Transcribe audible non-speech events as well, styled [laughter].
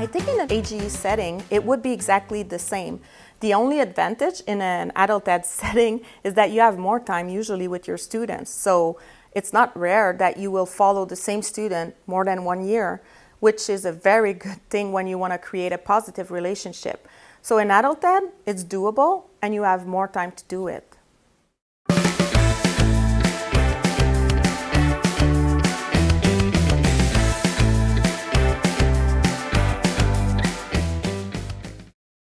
I think in an AGE setting, it would be exactly the same. The only advantage in an adult ed [laughs] setting is that you have more time usually with your students. So it's not rare that you will follow the same student more than one year, which is a very [laughs] good thing when you want to create a positive relationship. So in adult ed, it's doable and you have more time to do it.